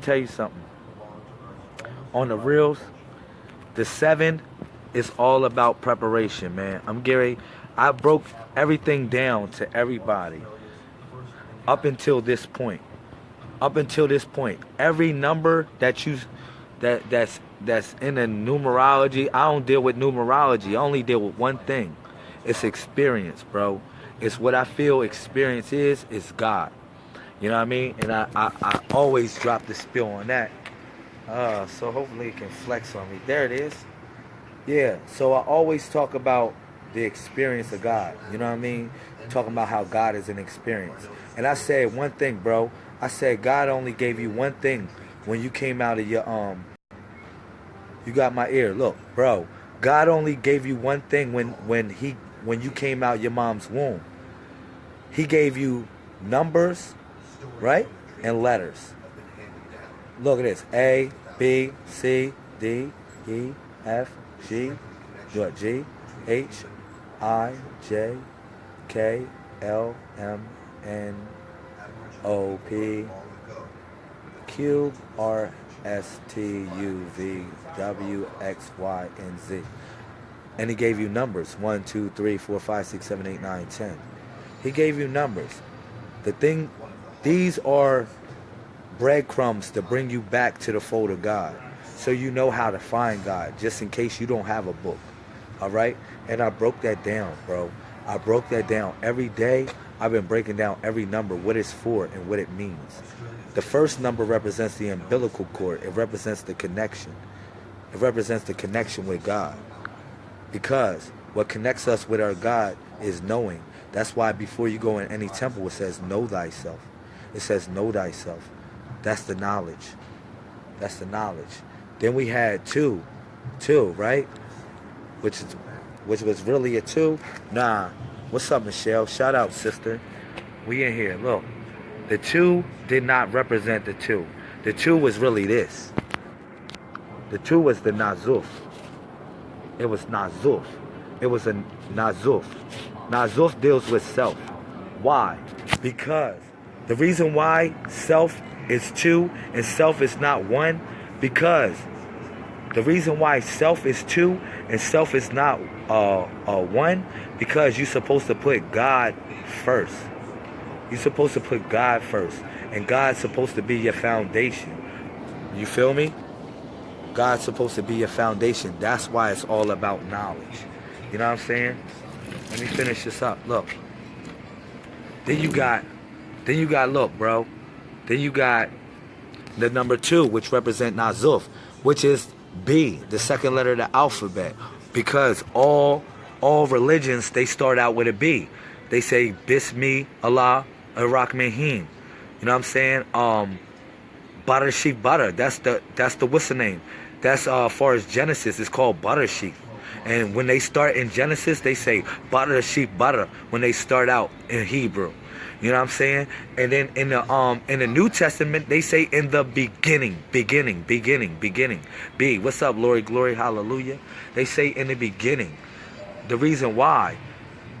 tell you something. On the reels, the seven is all about preparation, man. I'm Gary. I broke everything down to everybody up until this point. Up until this point, every number that you that that's that's in the numerology, I don't deal with numerology. I only deal with one thing. It's experience, bro. It's what I feel experience is, is God. You know what I mean? And I, I, I always drop the spill on that. Uh, so hopefully it can flex on me. There it is. Yeah, so I always talk about the experience of God. You know what I mean? Talking about how God is an experience. And I said one thing, bro. I said God only gave you one thing when you came out of your um you got my ear. Look, bro. God only gave you one thing when when he when you came out your mom's womb. He gave you numbers right? And letters. Look at this. A, B, C, D, E, F, G, what, G, H, I, J, K, L, M, N, O, P, Q, R, S, T, U, V, W, X, Y, and Z. And he gave you numbers. 1, 2, 3, 4, 5, 6, 7, 8, 9, 10. He gave you numbers. The thing these are breadcrumbs to bring you back to the fold of God. So you know how to find God, just in case you don't have a book. All right? And I broke that down, bro. I broke that down. Every day, I've been breaking down every number, what it's for and what it means. The first number represents the umbilical cord. It represents the connection. It represents the connection with God. Because what connects us with our God is knowing. That's why before you go in any temple, it says, know thyself. It says, know thyself. That's the knowledge. That's the knowledge. Then we had two, two, right? Which is, which was really a two. Nah. What's up, Michelle? Shout out, sister. We in here. Look, the two did not represent the two. The two was really this. The two was the Nazuf. It was Nazuf. It was a Nazuf. Nazuf deals with self. Why? Because the reason why self is two and self is not one, because the reason why self is two and self is not uh, uh, one, because you're supposed to put God first. You're supposed to put God first. And God's supposed to be your foundation. You feel me? God's supposed to be your foundation. That's why it's all about knowledge. You know what I'm saying? Let me finish this up. Look. Then you got then you got, look, bro. Then you got the number two, which represent Nazuf, which is B, the second letter of the alphabet. Because all all religions, they start out with a B. They say Bismi Allah Ar-Rahmanir. You know what I'm saying? Um Butter Sheep Butter. That's the that's the what's the name? That's uh as far as Genesis, it's called Butter Sheep. And when they start in Genesis, they say butter sheep butter when they start out in Hebrew. You know what I'm saying? And then in the um in the New Testament they say in the beginning, beginning, beginning, beginning. B. What's up, Lori? Glory, hallelujah. They say in the beginning. The reason why,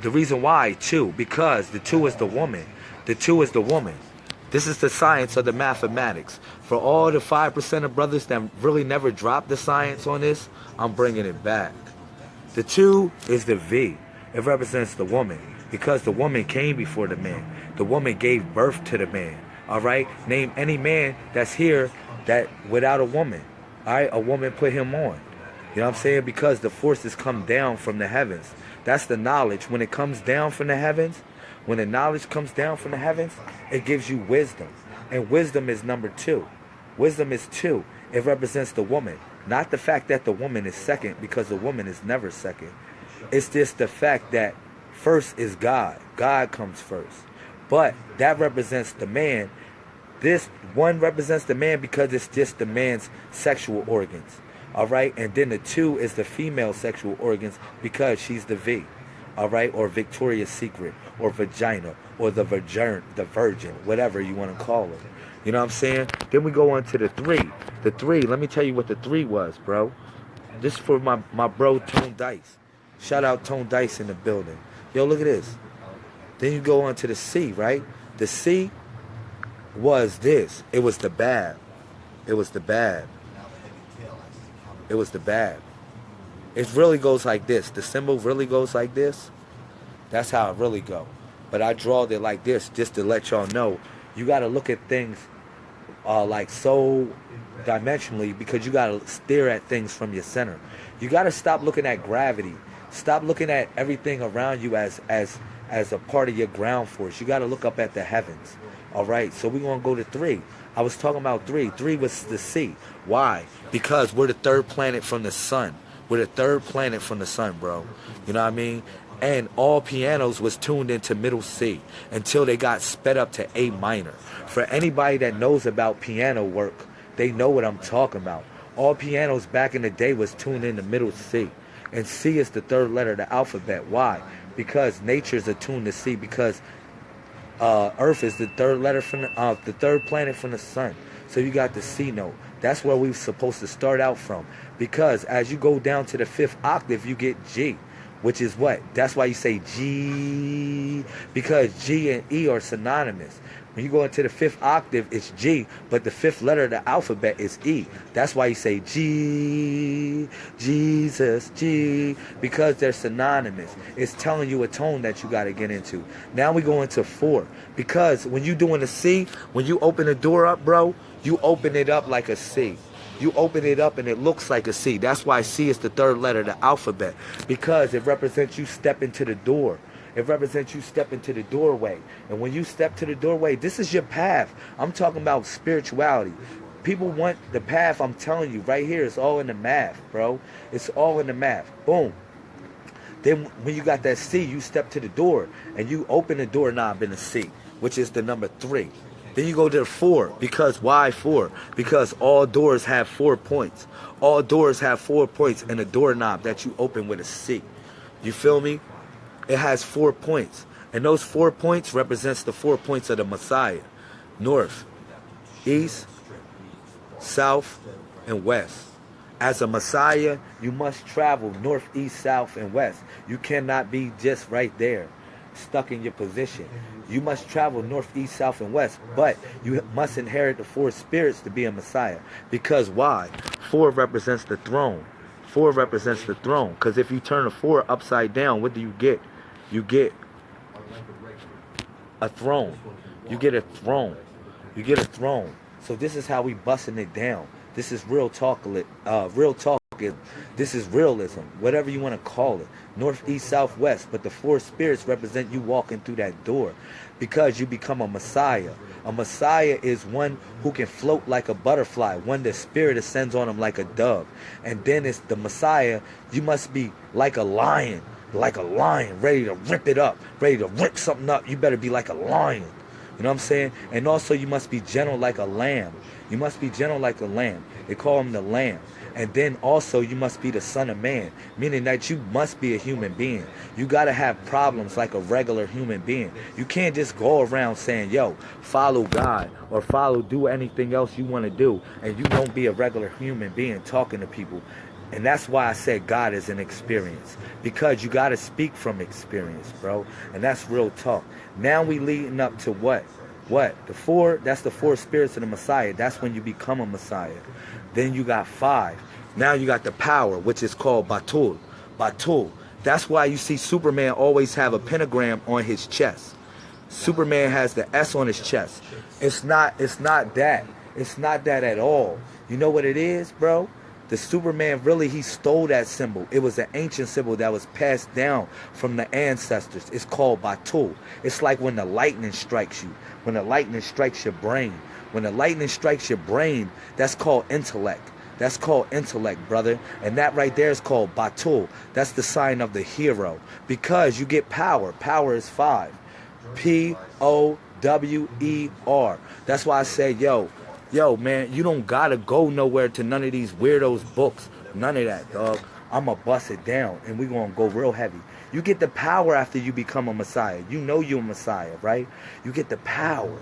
the reason why two, because the two is the woman. The two is the woman. This is the science of the mathematics. For all the five percent of brothers that really never dropped the science on this, I'm bringing it back. The two is the V. It represents the woman because the woman came before the man. The woman gave birth to the man. All right? Name any man that's here that without a woman. All right? A woman put him on. You know what I'm saying? Because the forces come down from the heavens. That's the knowledge. When it comes down from the heavens, when the knowledge comes down from the heavens, it gives you wisdom. And wisdom is number two. Wisdom is two. It represents the woman. Not the fact that the woman is second, because the woman is never second. It's just the fact that first is God. God comes first. But that represents the man. This one represents the man because it's just the man's sexual organs. All right. And then the two is the female sexual organs because she's the V. All right. Or Victoria's Secret or vagina or the virgin, the virgin, whatever you want to call it. You know what I'm saying? Then we go on to the three. The three, let me tell you what the three was, bro. This is for my, my bro Tone Dice. Shout out Tone Dice in the building. Yo, look at this. Then you go on to the C, right? The C was this. It was the bad. It was the bad. It was the bad. It really goes like this. The symbol really goes like this. That's how it really go. But I drawed it like this just to let y'all know. You got to look at things uh, like so dimensionally because you got to stare at things from your center. You got to stop looking at gravity. Stop looking at everything around you as as as a part of your ground force. You got to look up at the heavens. All right. So we're going to go to 3. I was talking about 3. 3 was the sea. Why? Because we're the third planet from the sun. We're the third planet from the sun, bro. You know what I mean? And all pianos was tuned into middle C until they got sped up to A minor. For anybody that knows about piano work, they know what I'm talking about. All pianos back in the day was tuned into middle C. And C is the third letter of the alphabet. Why? Because nature's attuned to C because uh, Earth is the third letter from the, uh, the third planet from the sun. So you got the C note. That's where we're supposed to start out from. Because as you go down to the fifth octave, you get G, which is what? That's why you say G, because G and E are synonymous. When you go into the fifth octave, it's G, but the fifth letter of the alphabet is E. That's why you say G, Jesus, G, because they're synonymous. It's telling you a tone that you got to get into. Now we go into four, because when you doing a C, when you open the door up, bro, you open it up like a C. You open it up and it looks like a C. That's why C is the third letter of the alphabet. Because it represents you stepping to the door. It represents you stepping to the doorway. And when you step to the doorway, this is your path. I'm talking about spirituality. People want the path, I'm telling you, right here. It's all in the math, bro. It's all in the math. Boom. Then when you got that C, you step to the door and you open the door knob in the C, which is the number three. Then you go to four. Because why four? Because all doors have four points. All doors have four points and a doorknob that you open with a C. You feel me? It has four points. And those four points represents the four points of the Messiah. North, east, south, and west. As a Messiah, you must travel north, east, south, and west. You cannot be just right there, stuck in your position. You must travel north, east, south, and west. But you must inherit the four spirits to be a Messiah. Because why? Four represents the throne. Four represents the throne. Because if you turn a four upside down, what do you get? You get a throne. You get a throne. You get a throne. So this is how we busting it down. This is real talk. Uh, real talk. This is realism. Whatever you want to call it. North, east, south, west. But the four spirits represent you walking through that door, because you become a Messiah. A Messiah is one who can float like a butterfly, one the Spirit ascends on him like a dove. And then it's the Messiah, you must be like a lion, like a lion, ready to rip it up, ready to rip something up. You better be like a lion. You know what I'm saying? And also you must be gentle like a lamb. You must be gentle like a lamb. They call him the lamb. And then also you must be the son of man, meaning that you must be a human being. You got to have problems like a regular human being. You can't just go around saying, yo, follow God or follow, do anything else you want to do. And you don't be a regular human being talking to people. And that's why I said God is an experience. Because you got to speak from experience, bro. And that's real talk. Now we leading up to what? What? The four, that's the four spirits of the Messiah. That's when you become a Messiah. Then you got five. Now you got the power, which is called Batul. Batul. That's why you see Superman always have a pentagram on his chest. Superman has the S on his chest. It's not it's not that. It's not that at all. You know what it is, bro? The Superman really he stole that symbol. It was an ancient symbol that was passed down from the ancestors. It's called Batul. It's like when the lightning strikes you. When the lightning strikes your brain. When the lightning strikes your brain, that's called intellect. That's called intellect, brother. And that right there is called Batul. That's the sign of the hero. Because you get power. Power is five. P O W E R. That's why I say, yo, yo, man, you don't gotta go nowhere to none of these weirdos books. None of that, dog. I'ma bust it down and we gonna go real heavy. You get the power after you become a Messiah. You know you're a Messiah, right? You get the power.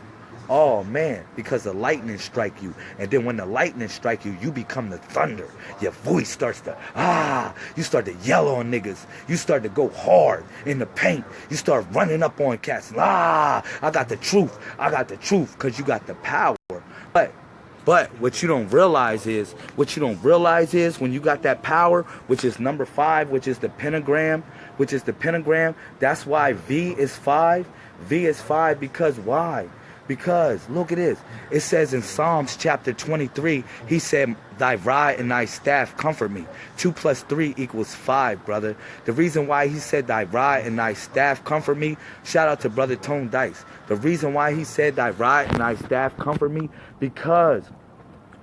Oh man, because the lightning strike you. And then when the lightning strike you, you become the thunder. Your voice starts to, ah, you start to yell on niggas. You start to go hard in the paint. You start running up on cats. Ah, I got the truth. I got the truth because you got the power. But But what you don't realize is, what you don't realize is when you got that power, which is number five, which is the pentagram, which is the pentagram, that's why V is five. V is five because why? Because look at this. It says in Psalms chapter 23, he said, Thy rod and thy staff comfort me. Two plus three equals five, brother. The reason why he said thy rod and thy staff comfort me, shout out to brother Tone Dice. The reason why he said thy rod and thy staff comfort me, because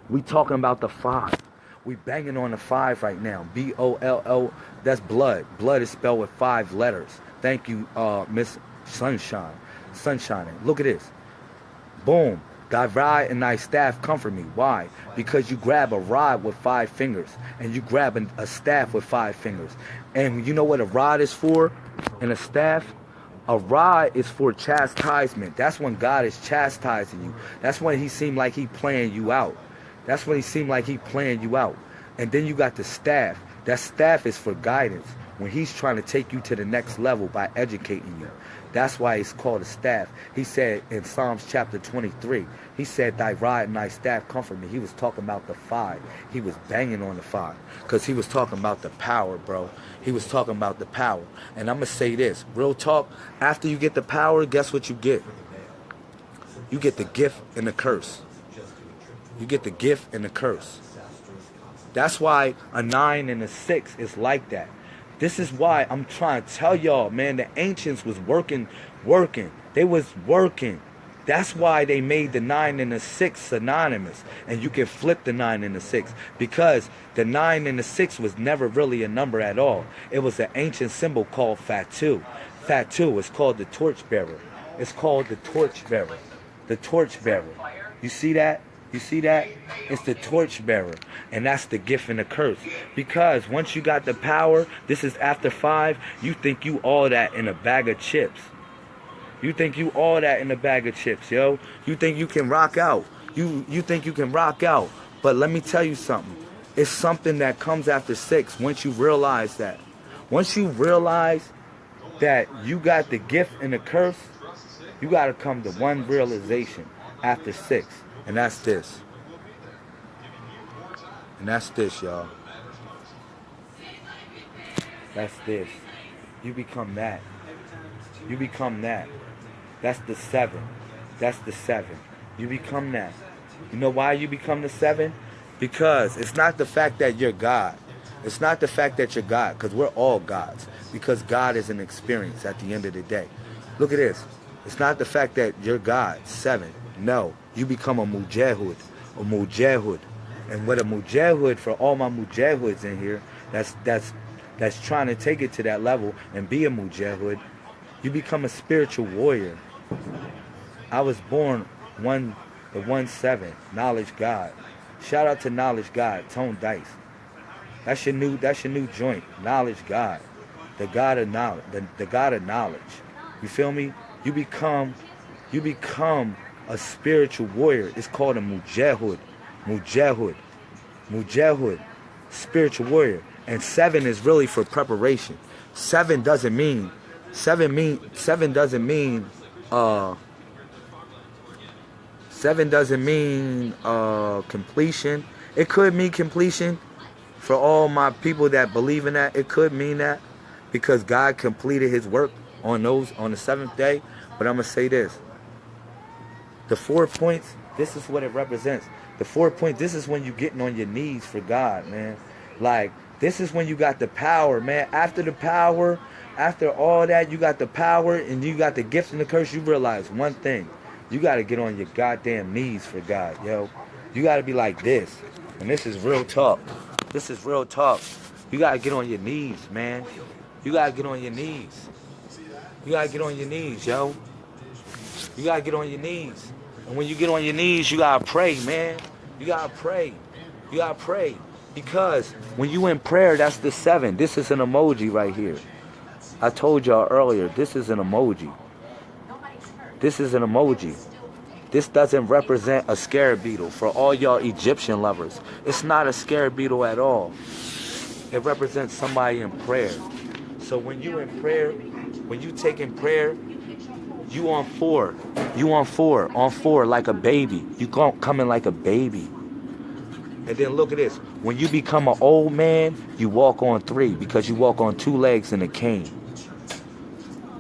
we talking about the five. We banging on the five right now. B O L L. That's blood. Blood is spelled with five letters. Thank you, uh, Miss Sunshine. Sunshine. Look at this. Boom. Thy rod and thy staff comfort me. Why? Because you grab a rod with five fingers and you grab a staff with five fingers. And you know what a rod is for and a staff? A rod is for chastisement. That's when God is chastising you. That's when he seemed like he playing you out. That's when he seemed like he playing you out. And then you got the staff. That staff is for guidance when he's trying to take you to the next level by educating you. That's why he's called a staff. He said in Psalms chapter 23, he said, Thy rod and thy staff comfort me. He was talking about the five. He was banging on the five because he was talking about the power, bro. He was talking about the power. And I'm going to say this real talk, after you get the power, guess what you get? You get the gift and the curse. You get the gift and the curse. That's why a nine and a six is like that. This is why I'm trying to tell y'all, man, the ancients was working, working. They was working. That's why they made the 9 and the 6 synonymous. And you can flip the 9 and the 6. Because the 9 and the 6 was never really a number at all. It was an ancient symbol called Fatu. Fatu is called the torchbearer. It's called the torchbearer. The torchbearer. You see that? You see that? It's the torchbearer. And that's the gift and the curse. Because once you got the power, this is after five, you think you all that in a bag of chips. You think you all that in a bag of chips, yo. You think you can rock out. You you think you can rock out. But let me tell you something. It's something that comes after six once you realize that. Once you realize that you got the gift and the curse, you got to come to one realization after six. And that's this. And that's this, y'all. That's this. You become that. You become that. That's the seven. That's the seven. You become that. You know why you become the seven? Because it's not the fact that you're God. It's not the fact that you're God, because we're all gods. Because God is an experience at the end of the day. Look at this. It's not the fact that you're God, seven. No, you become a mujahid, a mujahid. And what a mujahid for all my mujahids in here, that's that's that's trying to take it to that level and be a mujahid, you become a spiritual warrior. I was born one the one seven, knowledge God. Shout out to knowledge God, Tone Dice. That's your new that's your new joint, knowledge God. The God of knowledge, the, the God of knowledge. You feel me? You become you become a spiritual warrior. It's called a mujahid. Mujahid. Mujahid. Spiritual warrior. And seven is really for preparation. Seven doesn't mean seven mean seven doesn't mean uh seven doesn't mean uh completion. It could mean completion for all my people that believe in that. It could mean that because God completed his work on those on the seventh day. But I'm gonna say this. The four points, this is what it represents. The four points, this is when you getting on your knees for God, man. Like, this is when you got the power, man. After the power, after all that, you got the power and you got the gift and the curse, you realize one thing. You got to get on your goddamn knees for God, yo. You got to be like this. And this is real talk. This is real talk. You got to get on your knees, man. You got to get on your knees. You got to get on your knees, yo. You got to get on your knees. And when you get on your knees, you gotta pray, man. You gotta pray. You gotta pray. Because when you in prayer, that's the seven. This is an emoji right here. I told y'all earlier, this is an emoji. This is an emoji. This doesn't represent a scarab beetle for all y'all Egyptian lovers. It's not a scarab beetle at all. It represents somebody in prayer. So when you in prayer, when you take in prayer, you on four. You on four. On four like a baby. You come coming like a baby. And then look at this. When you become an old man, you walk on three because you walk on two legs and a cane.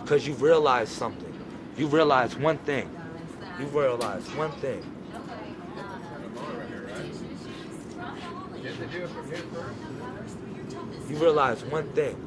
Because you realize something. You realize one thing. You realize one thing. You realize one thing.